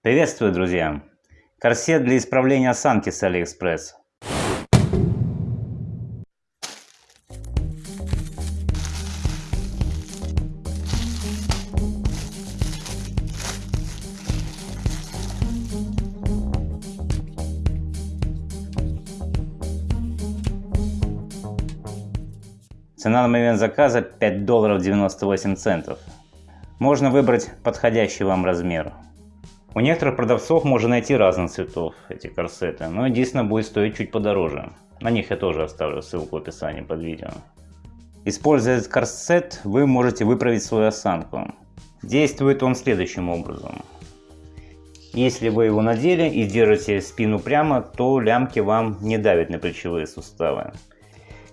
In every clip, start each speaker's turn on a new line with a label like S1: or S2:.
S1: Приветствую, друзья! Корсет для исправления осанки с Алиэкспресс. Цена на момент заказа 5 долларов 98 центов. Можно выбрать подходящий вам размер. У некоторых продавцов можно найти разных цветов эти корсеты, но единственное будет стоить чуть подороже. На них я тоже оставлю ссылку в описании под видео. Используя этот корсет, вы можете выправить свою осанку. Действует он следующим образом. Если вы его надели и держите спину прямо, то лямки вам не давят на плечевые суставы.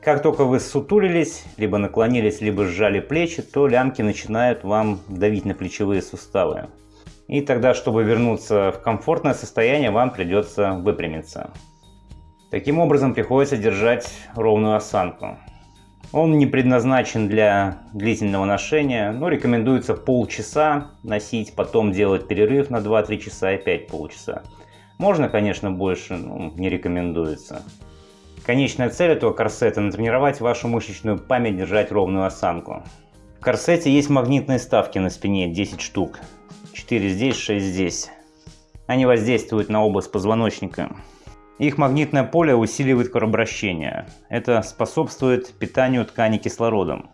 S1: Как только вы сутулились, либо наклонились, либо сжали плечи, то лямки начинают вам давить на плечевые суставы. И тогда, чтобы вернуться в комфортное состояние, вам придется выпрямиться. Таким образом, приходится держать ровную осанку. Он не предназначен для длительного ношения, но рекомендуется полчаса носить, потом делать перерыв на 2-3 часа и опять полчаса. Можно, конечно, больше, но не рекомендуется. Конечная цель этого корсета – натренировать вашу мышечную память держать ровную осанку. Корсете есть магнитные ставки на спине, 10 штук. 4 здесь, 6 здесь. Они воздействуют на область позвоночника. Их магнитное поле усиливает кровообращение. Это способствует питанию тканей кислородом.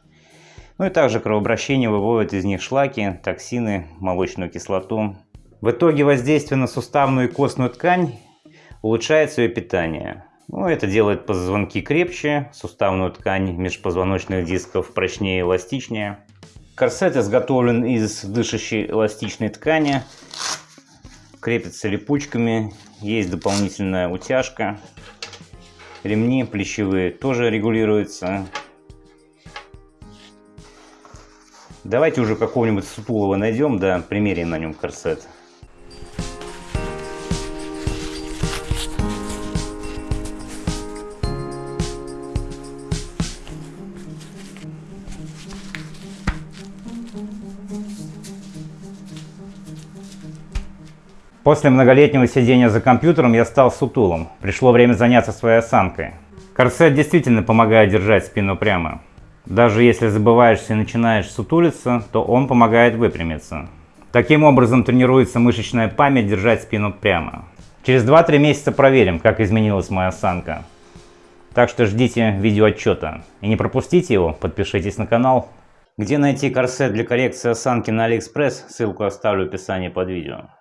S1: Ну и также кровообращение выводит из них шлаки, токсины, молочную кислоту. В итоге воздействие на суставную и костную ткань улучшает свое питание. Ну, это делает позвонки крепче, суставную ткань межпозвоночных дисков прочнее и эластичнее. Корсет изготовлен из дышащей эластичной ткани, крепится липучками, есть дополнительная утяжка. Ремни плечевые тоже регулируются. Давайте уже какого-нибудь сутулого найдем, да, примерим на нем корсет. После многолетнего сидения за компьютером я стал сутулым. Пришло время заняться своей осанкой. Корсет действительно помогает держать спину прямо. Даже если забываешься и начинаешь сутулиться, то он помогает выпрямиться. Таким образом тренируется мышечная память держать спину прямо. Через 2-3 месяца проверим, как изменилась моя осанка. Так что ждите видеоотчета. И не пропустите его, подпишитесь на канал. Где найти корсет для коррекции осанки на Алиэкспресс, ссылку оставлю в описании под видео.